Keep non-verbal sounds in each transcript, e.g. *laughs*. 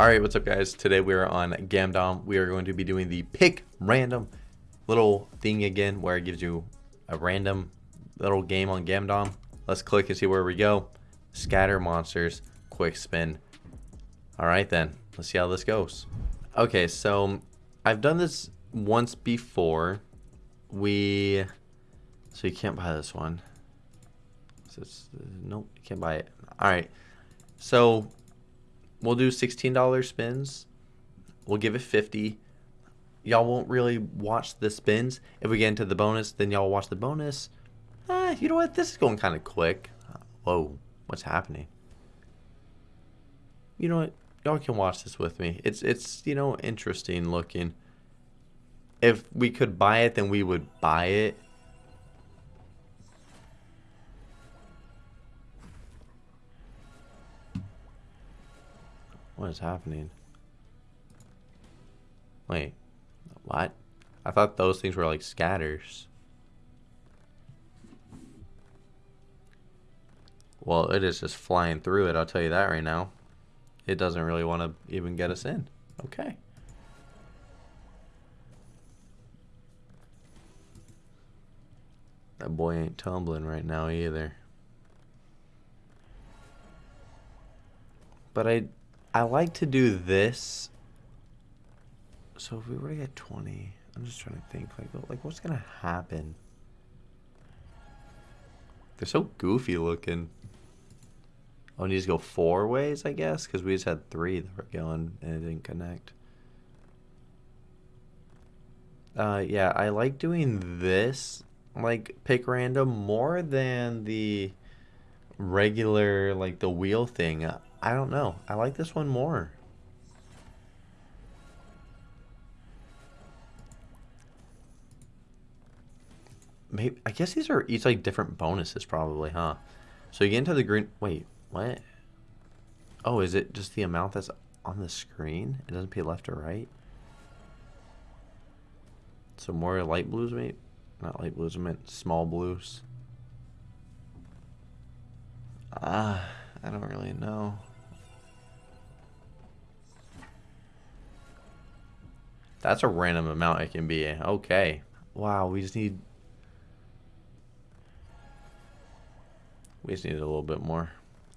Alright, what's up guys? Today we are on Gamdom. We are going to be doing the pick random little thing again where it gives you a random little game on Gamdom. Let's click and see where we go. Scatter monsters, quick spin. Alright then, let's see how this goes. Okay, so I've done this once before. We, so you can't buy this one. So it's, nope, you can't buy it. Alright, so we'll do $16 spins. We'll give it 50. Y'all won't really watch the spins. If we get into the bonus, then y'all watch the bonus. Uh, you know what? This is going kind of quick. Whoa, what's happening? You know what? Y'all can watch this with me. It's, it's you know, interesting looking. If we could buy it, then we would buy it. What is happening? Wait, what? I thought those things were like scatters. Well, it is just flying through it, I'll tell you that right now. It doesn't really want to even get us in. Okay. That boy ain't tumbling right now either. But I I like to do this. So if we were to get 20, I'm just trying to think, like, like what's going to happen? They're so goofy looking. Oh, you just go four ways, I guess, because we just had three that were going and it didn't connect. Uh, yeah, I like doing this, like, pick random more than the regular, like, the wheel thing. I don't know. I like this one more. Maybe I guess these are each like different bonuses probably, huh? So you get into the green wait, what? Oh, is it just the amount that's on the screen? It doesn't pay left or right? So more light blues, mate? Not light blues, I meant small blues. Ah, I don't really know. That's a random amount it can be. Okay. Wow, we just need... We just need a little bit more.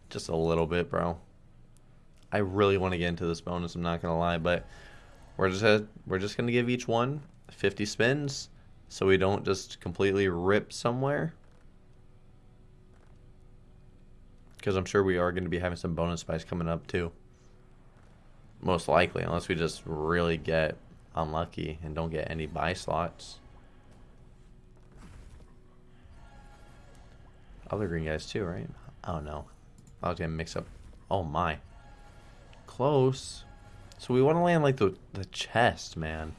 Just a little bit, bro. I really want to get into this bonus, I'm not going to lie, but we're just we're just going to give each one 50 spins so we don't just completely rip somewhere. Because I'm sure we are going to be having some bonus spice coming up too. Most likely, unless we just really get unlucky and don't get any buy slots. Other green guys too, right? Oh no. I was gonna mix up. Oh my. Close. So we want to land like the, the chest, man.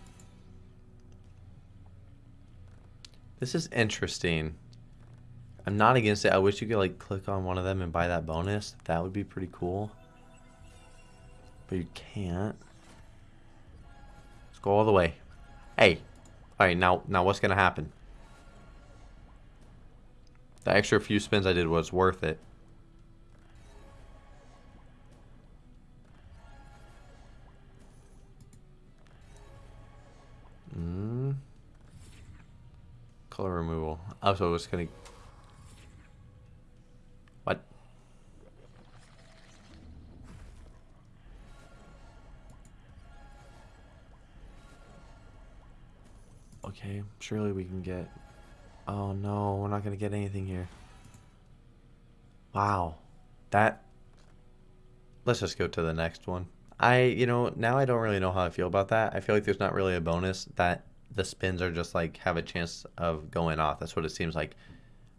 This is interesting. I'm not against it. I wish you could like click on one of them and buy that bonus. That would be pretty cool. But you can't. Go all the way. Hey. Alright, now, now what's going to happen? The extra few spins I did was worth it. Mm. Color removal. Oh, so it's going to Okay, surely we can get... Oh no, we're not going to get anything here. Wow. That... Let's just go to the next one. I, you know, now I don't really know how I feel about that. I feel like there's not really a bonus that the spins are just like have a chance of going off. That's what it seems like.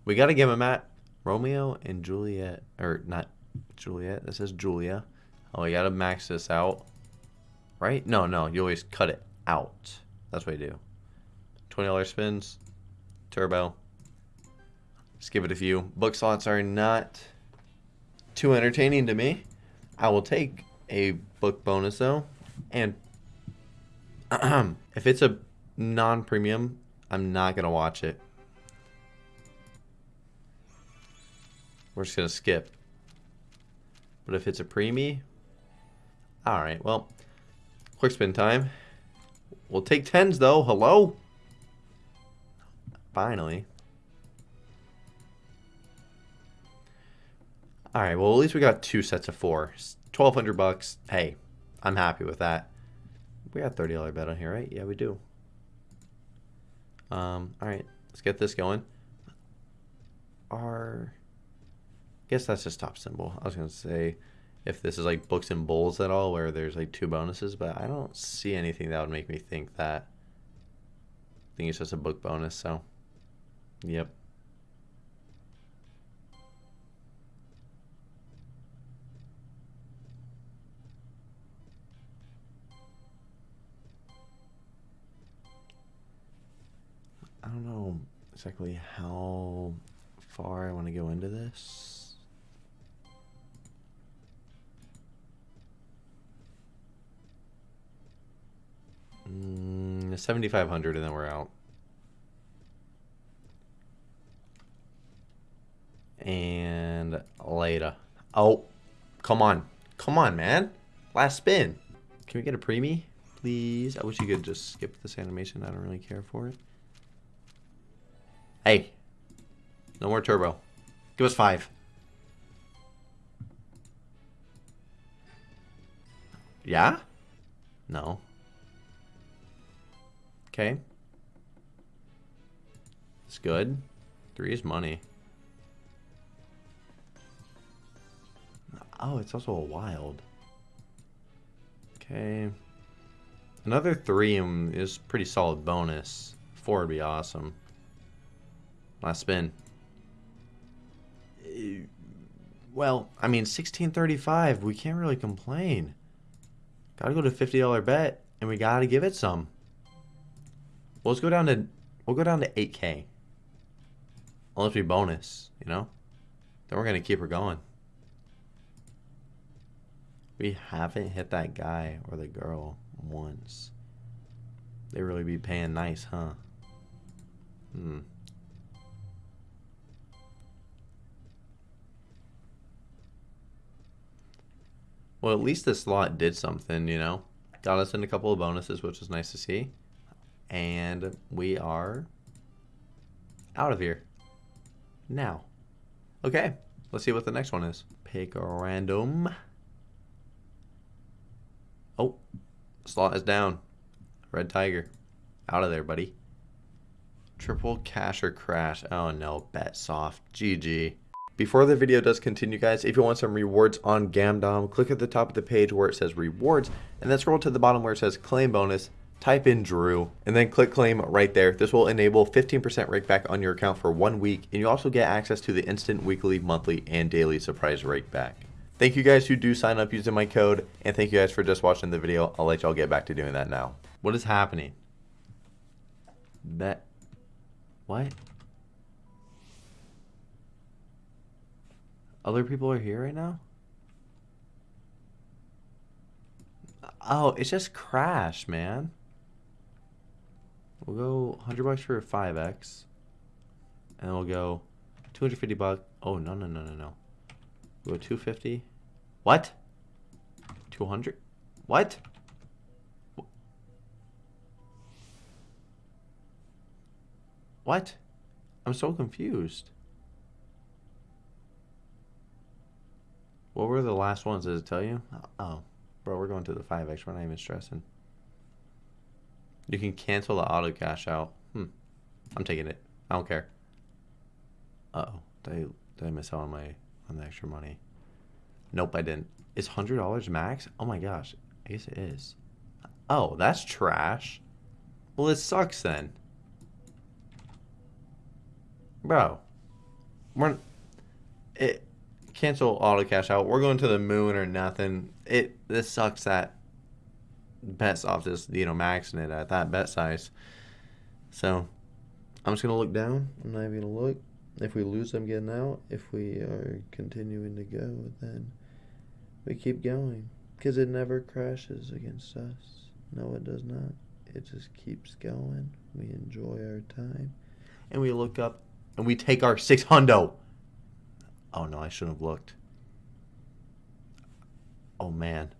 We got to give them at Romeo and Juliet, or not Juliet. This is Julia. Oh, we got to max this out. Right? No, no. You always cut it out. That's what you do. $20 spins. Turbo. Just give it a few. Book slots are not too entertaining to me. I will take a book bonus though. And *clears throat* if it's a non-premium, I'm not going to watch it. We're just going to skip. But if it's a preemie, All right, well, quick spin time. We'll take tens though. Hello. Finally. All right, well, at least we got two sets of four. 1200 bucks. Hey, I'm happy with that. We got $30 bet on here, right? Yeah, we do. Um, all right, let's get this going. Our, I guess that's just top symbol. I was going to say if this is like books and bowls at all where there's like two bonuses, but I don't see anything that would make me think that. I think it's just a book bonus, so, yep. I don't know exactly how far I want to go into this. Mm, 7,500 and then we're out. And later. Oh, come on. Come on, man. Last spin. Can we get a preemie, please? I wish you could just skip this animation. I don't really care for it. Hey. No more turbo. Give us five. Yeah? No. Okay. It's good. Three is money. Oh, it's also a wild. Okay. Another three um, is pretty solid bonus. Four would be awesome. Last spin. Uh, well, I mean, 1635. We can't really complain. Gotta go to $50 bet, and we gotta give it some. Well, let's go down to, we'll go down to 8K. Unless we bonus, you know? Then we're gonna keep her going. We haven't hit that guy or the girl once. They really be paying nice, huh? Hmm. Well, at least this slot did something, you know? Got us in a couple of bonuses, which was nice to see. And we are out of here. Now. Okay, let's see what the next one is. Pick a random. Oh, slot is down. Red Tiger. Out of there, buddy. Triple cash or crash. Oh no, Betsoft. GG. Before the video does continue guys, if you want some rewards on Gamdom, click at the top of the page where it says rewards and then scroll to the bottom where it says claim bonus, type in Drew and then click claim right there. This will enable 15% rake back on your account for one week and you also get access to the instant weekly, monthly, and daily surprise rake back. Thank you guys who do sign up using my code and thank you guys for just watching the video. I'll let y'all get back to doing that now. What is happening? That, what? Other people are here right now? Oh, it's just crash, man. We'll go 100 bucks for a 5x. And we'll go 250 bucks. Oh, no, no, no, no, no. Go 250. What? 200? What? What? I'm so confused. What were the last ones? Does it tell you? Oh, bro, we're going to the 5x. We're not even stressing. You can cancel the auto cash out. Hmm. I'm taking it. I don't care. Uh oh. Did I, did I miss out on my on the extra money? Nope, I didn't. Is hundred dollars max? Oh my gosh. I guess it is. Oh, that's trash. Well, it sucks then. Bro. We're it cancel auto cash out. We're going to the moon or nothing. It this sucks that bets off this, you know maxing it at that bet size. So I'm just gonna look down. I'm not even gonna look. If we lose them getting out, if we are continuing to go, then we keep going. Because it never crashes against us. No, it does not. It just keeps going. We enjoy our time. And we look up and we take our six hundo. Oh no, I shouldn't have looked. Oh man.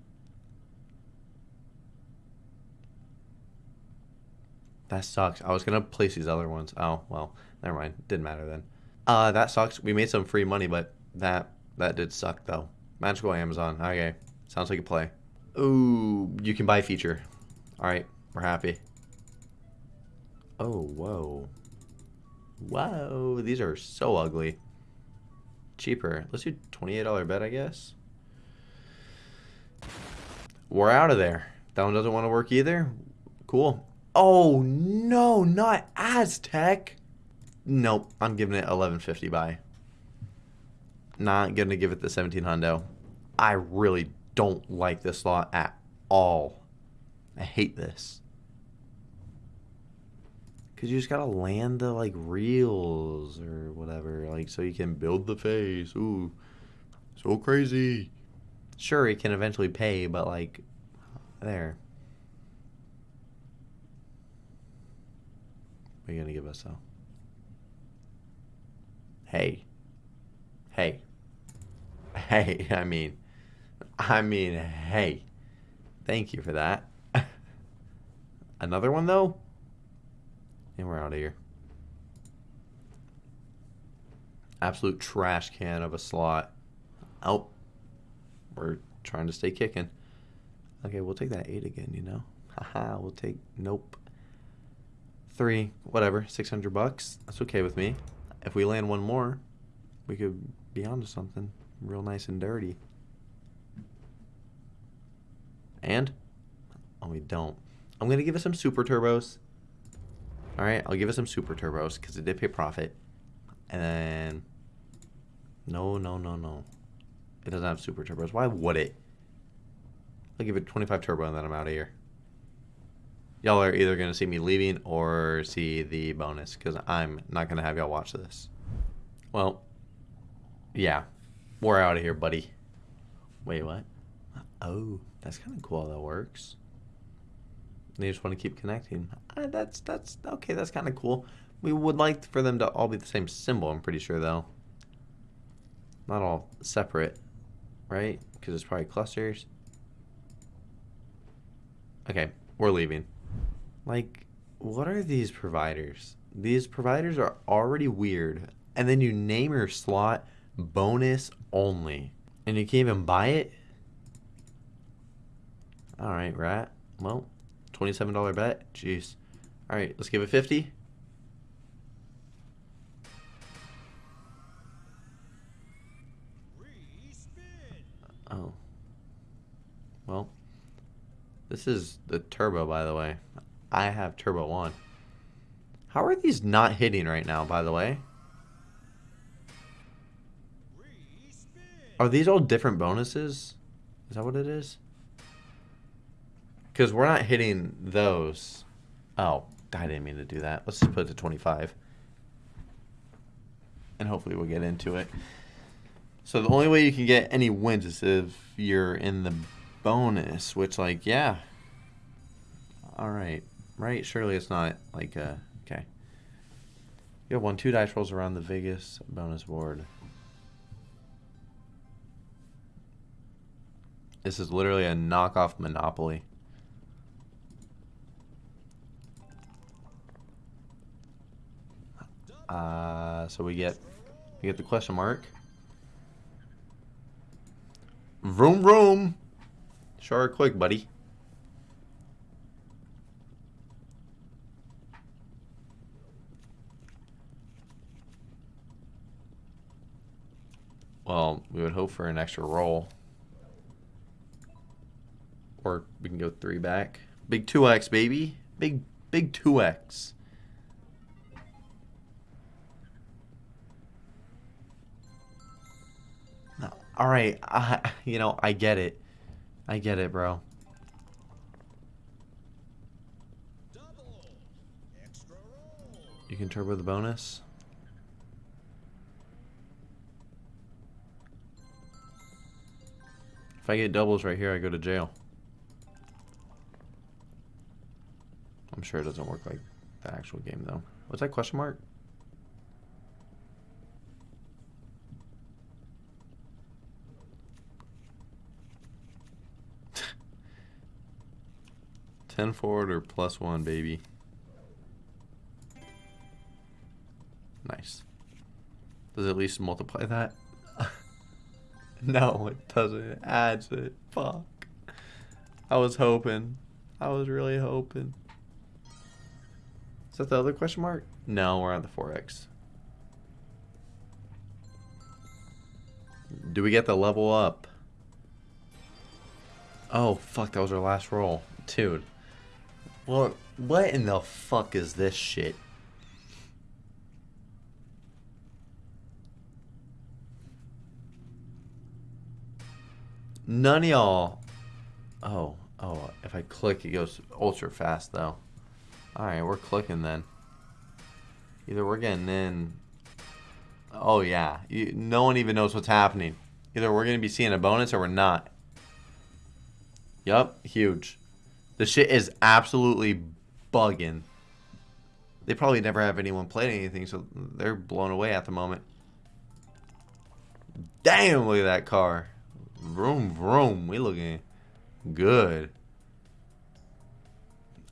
That sucks. I was gonna place these other ones. Oh well, never mind. Didn't matter then. Uh, that sucks. We made some free money, but that that did suck though. Magical Amazon. Okay, sounds like a play. Ooh, you can buy feature. All right, we're happy. Oh whoa, whoa! These are so ugly. Cheaper. Let's do twenty-eight dollar bet, I guess. We're out of there. That one doesn't want to work either. Cool. Oh, no, not Aztec. Nope, I'm giving it 1150 buy. Not going to give it the 17 hundo. I really don't like this slot at all. I hate this. Because you just got to land the, like, reels or whatever. Like, so you can build the face. Ooh, so crazy. Sure, it can eventually pay, but, like, there. What are you going to give us, though? Hey. Hey. Hey, I mean, I mean, hey. Thank you for that. *laughs* Another one, though? And we're out of here. Absolute trash can of a slot. Oh. We're trying to stay kicking. Okay, we'll take that 8 again, you know? Haha, we'll take... Nope three, whatever, 600 bucks. That's okay with me. If we land one more, we could be onto something real nice and dirty. And? Oh, we don't. I'm going to give it some super turbos. Alright, I'll give it some super turbos because it did pay profit. And then... No, no, no, no. It doesn't have super turbos. Why would it? I'll give it 25 turbo and then I'm out of here y'all are either going to see me leaving or see the bonus because I'm not going to have y'all watch this. Well, yeah, we're out of here, buddy. Wait, what? Oh, that's kind of cool how that works. They just want to keep connecting. Uh, that's, that's, okay, that's kind of cool. We would like for them to all be the same symbol, I'm pretty sure, though. Not all separate, right? Because it's probably clusters. Okay, we're leaving. Like, what are these providers? These providers are already weird. And then you name your slot bonus only. And you can't even buy it? Alright, rat. Well, $27 bet. Jeez. Alright, let's give it 50. Oh. Well, this is the turbo, by the way. I have turbo on. How are these not hitting right now, by the way? Are these all different bonuses? Is that what it is? Because we're not hitting those. Oh, I didn't mean to do that. Let's just put it to 25. And hopefully we'll get into it. So the only way you can get any wins is if you're in the bonus, which like, yeah. All right right? Surely it's not like, uh, okay. You have one, two dice rolls around the Vegas bonus board. This is literally a knockoff Monopoly. Uh, so we get we get the question mark. Vroom vroom. Sure quick, buddy. Well, we would hope for an extra roll. Or we can go three back. Big 2x, baby. Big, big 2x. All right, *laughs* I, you know, I get it. I get it, bro. You can turbo the bonus. If I get doubles right here, I go to jail. I'm sure it doesn't work like the actual game, though. Was that question mark? *laughs* Ten forward or plus one, baby. Nice. Does at least multiply that? *laughs* no, it doesn't. It adds it. Fuck. I was hoping. I was really hoping. Is that the other question mark? No, we're on the 4x. Do we get the level up? Oh, fuck, that was our last roll. Dude. Well, what in the fuck is this shit? None of y'all. Oh, oh, if I click, it goes ultra fast, though. Alright, we're clicking then. Either we're getting in. Oh, yeah. You, no one even knows what's happening. Either we're going to be seeing a bonus or we're not. Yup, huge. The shit is absolutely bugging. They probably never have anyone playing anything, so they're blown away at the moment. Damn, look at that car. Vroom, vroom. We looking good.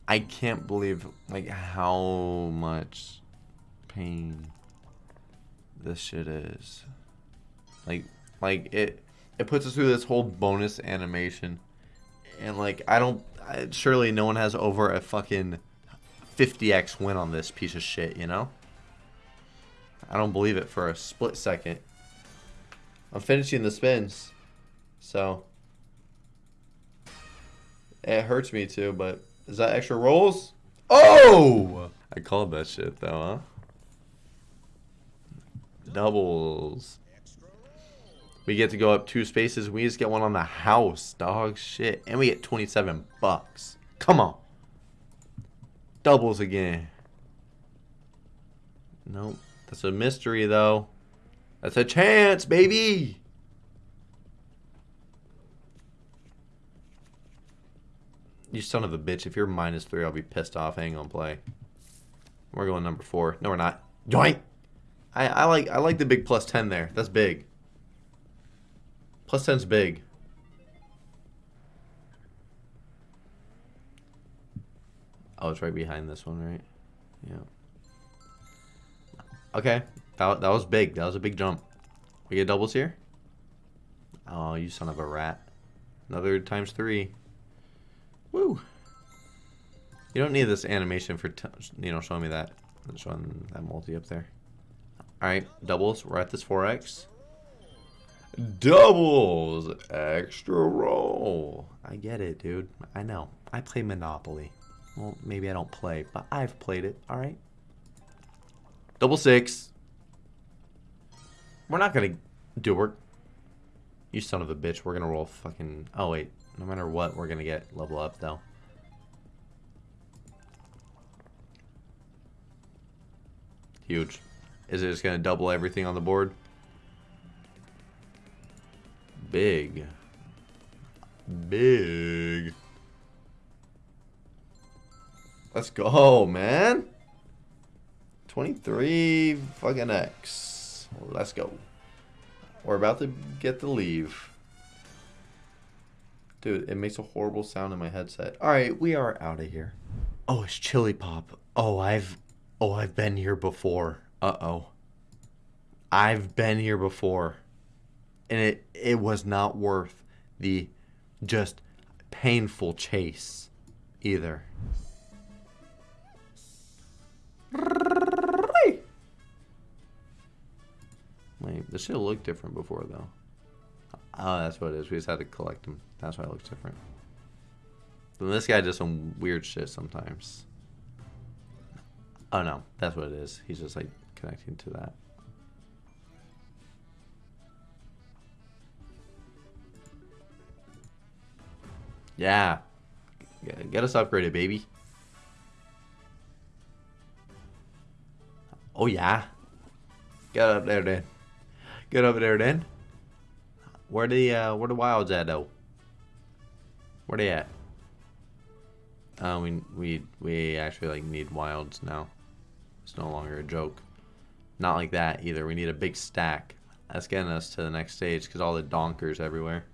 I can't believe, like, how much pain this shit is. Like, like, it, it puts us through this whole bonus animation. And, like, I don't, I, surely no one has over a fucking 50x win on this piece of shit, you know? I don't believe it for a split second. I'm finishing the spins. So it hurts me too, but is that extra rolls? Oh! I called that shit though, huh? Doubles. We get to go up two spaces. We just get one on the house, dog. Shit. And we get 27 bucks. Come on. Doubles again. Nope. That's a mystery, though. That's a chance, baby. You son of a bitch. If you're minus three, I'll be pissed off. Hang on play. We're going number four. No, we're not. Joint. I, I like I like the big plus 10 there. That's big. Plus 10's big. Oh, it's right behind this one, right? Yeah. Okay. That, that was big. That was a big jump. We get doubles here? Oh, you son of a rat. Another times three. Woo! You don't need this animation for, you know, showing me that. Showing that multi up there. Alright, doubles. We're at this 4x. Doubles! Extra roll. I get it, dude. I know. I play Monopoly. Well, maybe I don't play, but I've played it. Alright. Double six. We're not gonna do work. You son of a bitch. We're gonna roll fucking... Oh, wait. No matter what, we're gonna get level up, though. Huge. Is it just gonna double everything on the board? Big. Big. Let's go, man. 23 fucking X. Let's go. We're about to get the leave. Dude, it makes a horrible sound in my headset. All right, we are out of here. Oh, it's Chili Pop. Oh, I've Oh, I've been here before. Uh-oh. I've been here before. And it it was not worth the just painful chase either. Wait, this should look different before though. Oh, that's what it is. We just had to collect them. That's why it looks different. Then this guy does some weird shit sometimes. Oh no, that's what it is. He's just like connecting to that. Yeah. Get us upgraded, baby. Oh yeah. Get up there then. Get up there then. Where the uh, where the wilds at though? Where they at? Uh, we we we actually like need wilds now. It's no longer a joke. Not like that either. We need a big stack. That's getting us to the next stage because all the donkers everywhere.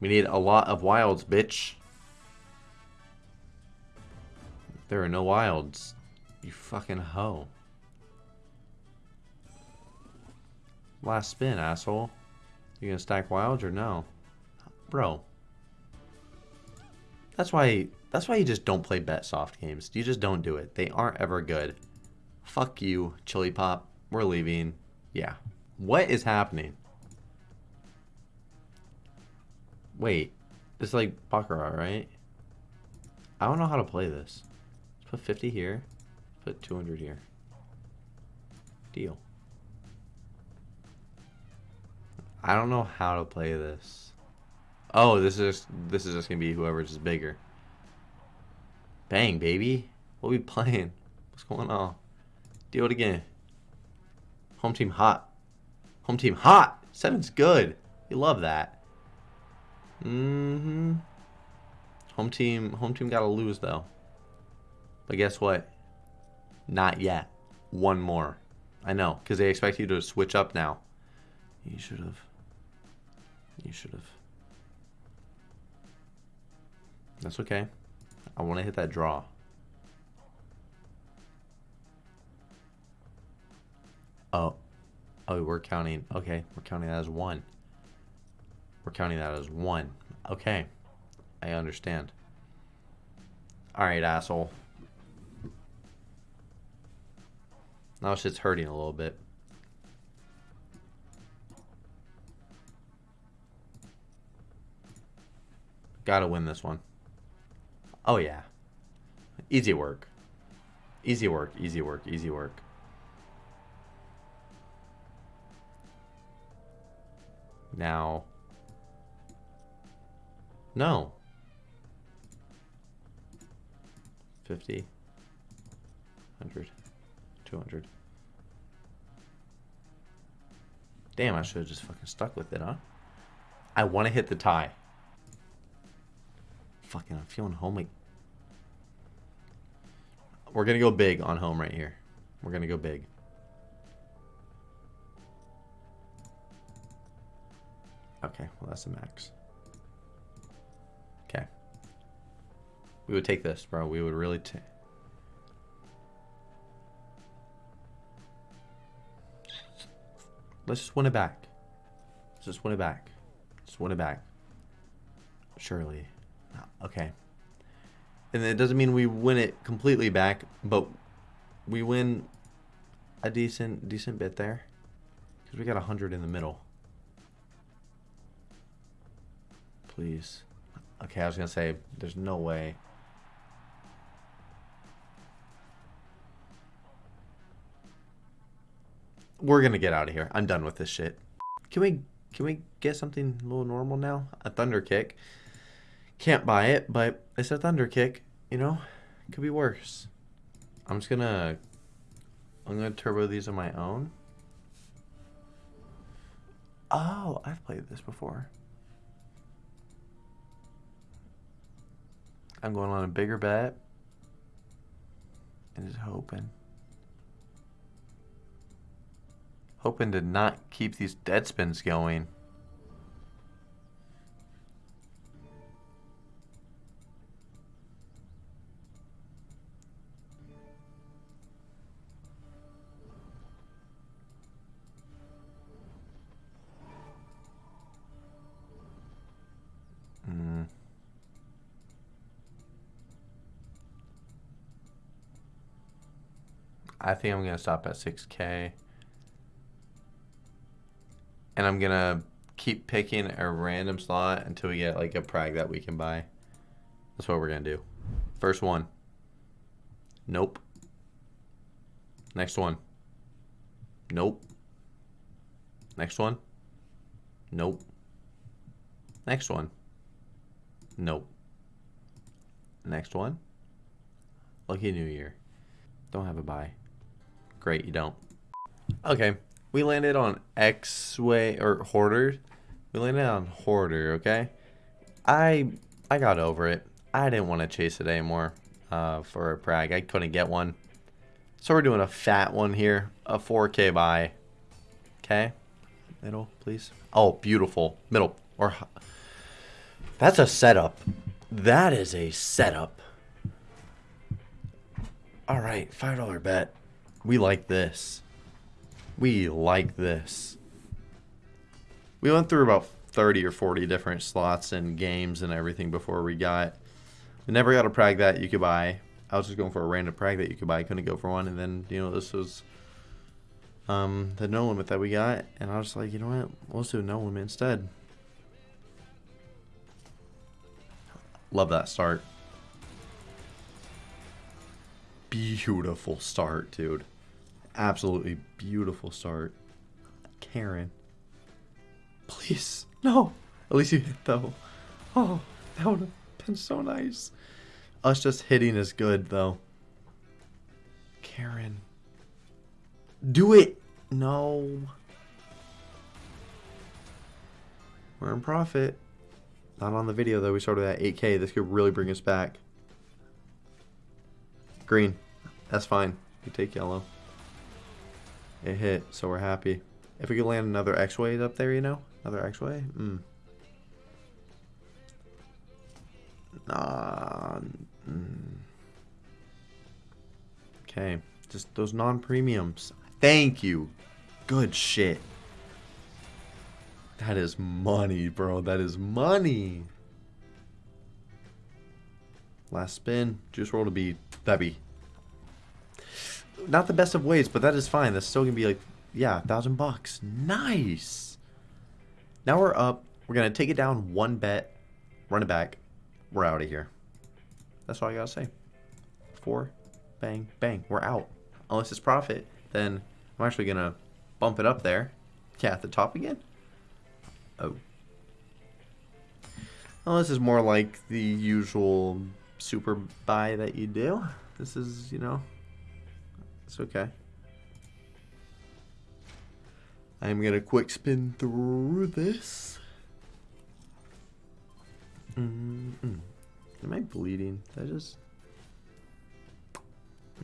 We need a lot of wilds, bitch. There are no wilds. You fucking hoe. Last spin, asshole. You gonna stack wilds or no? Bro. That's why that's why you just don't play Betsoft games. You just don't do it. They aren't ever good. Fuck you, Chili Pop. We're leaving. Yeah. What is happening? Wait. It's like Baccarat, right? I don't know how to play this. Let's put 50 here. Put 200 here. Deal. I don't know how to play this. Oh, this is this is just gonna be whoever's is bigger. Bang, baby. What we playing? What's going on? Do it again. Home team hot. Home team hot. Seven's good. You love that. Mm-hmm. Home team home team gotta lose though. But guess what? Not yet. One more. I know, because they expect you to switch up now. You should have. You should have. That's okay. I want to hit that draw. Oh. Oh, we're counting. Okay, we're counting that as one. We're counting that as one. Okay. I understand. Alright, asshole. Now shit's hurting a little bit. Gotta win this one. Oh, yeah. Easy work. Easy work, easy work, easy work. Now. No. 50. 100. 200. Damn, I should have just fucking stuck with it, huh? I want to hit the tie. Fucking, I'm feeling homely. We're going to go big on home right here. We're going to go big. Okay, well, that's the max. Okay. We would take this, bro. We would really take... Let's just win it back. Let's just win it back. Just win it back. Surely. Okay. And it doesn't mean we win it completely back, but we win a decent decent bit there. Because we got a 100 in the middle. Please. Okay, I was going to say, there's no way. We're going to get out of here. I'm done with this shit. Can we can we get something a little normal now? A Thunderkick. Can't buy it, but it's a Thunderkick, you know? Could be worse. I'm just gonna I'm gonna turbo these on my own. Oh, I've played this before. I'm going on a bigger bet. And just hoping. Hoping to not keep these dead spins going. I think I'm going to stop at 6K. And I'm going to keep picking a random slot until we get like a prag that we can buy. That's what we're going to do. First one. Nope. Next one. Nope. Next one. Nope. Next one. Nope. Next one. Lucky New Year. Don't have a buy. Great, you don't. Okay, we landed on X-Way, or Hoarder. We landed on Hoarder, okay? I I got over it. I didn't want to chase it anymore uh, for a prag. I couldn't get one. So we're doing a fat one here. A 4K buy. Okay. Middle, please. Oh, beautiful. Middle. Or That's a setup. That is a setup. All right, $5 bet. We like this. We like this. we went through about 30 or 40 different slots and games and everything before we got. We never got a prag that you could buy. I was just going for a random prag that you could buy. Couldn't go for one, and then you know this was um, the Nolimit that we got, and I was like, you know what, let's do Nolimit instead. Love that start. Beautiful start, dude. Absolutely beautiful start. Karen. Please. No. At least you hit though. Oh, that would have been so nice. Us just hitting is good though. Karen. Do it. No. We're in profit. Not on the video though. We started at 8k. This could really bring us back. Green. That's fine. We take yellow. It hit, so we're happy. If we could land another X-Way up there, you know? Another X-Way? Mm. Nah. Mm. Okay. Just those non-premiums. Thank you. Good shit. That is money, bro. That is money. Last spin. Juice roll to be that'd not the best of ways, but that is fine. That's still gonna be like yeah, a thousand bucks. Nice. Now we're up. We're gonna take it down one bet, run it back. We're out of here. That's all I gotta say. Four, bang, bang. We're out. Unless it's profit, then I'm actually gonna bump it up there. Yeah, at the top again. Oh. Well, this is more like the usual super buy that you do. This is, you know, it's okay. I'm gonna quick spin through this. Mm -mm. Am I bleeding? Did I just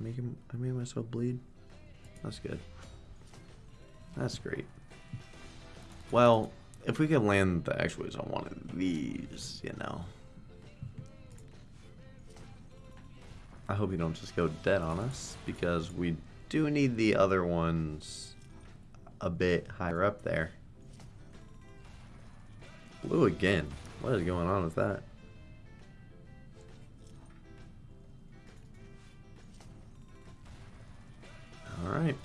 make him? I made myself bleed. That's good. That's great. Well, if we could land the X-Ways on one of these, you know. I hope you don't just go dead on us, because we do need the other ones a bit higher up there. Blue again. What is going on with that? Alright.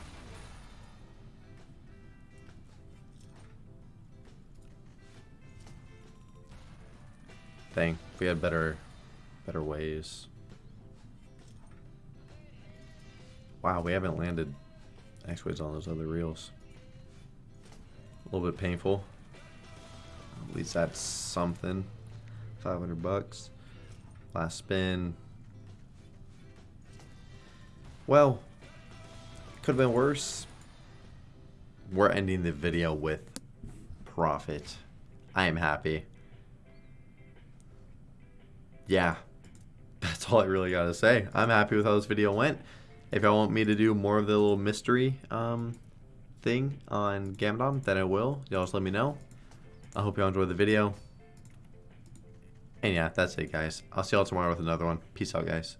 Dang, we had better better ways. Wow, we haven't landed X-Ways on those other reels. A little bit painful. At least that's something. 500 bucks. Last spin. Well, could have been worse. We're ending the video with profit. I am happy. Yeah, *laughs* that's all I really got to say. I'm happy with how this video went. If y'all want me to do more of the little mystery um, thing on Gamdom, then I will. Y'all just let me know. I hope y'all enjoyed the video. And yeah, that's it, guys. I'll see y'all tomorrow with another one. Peace out, guys.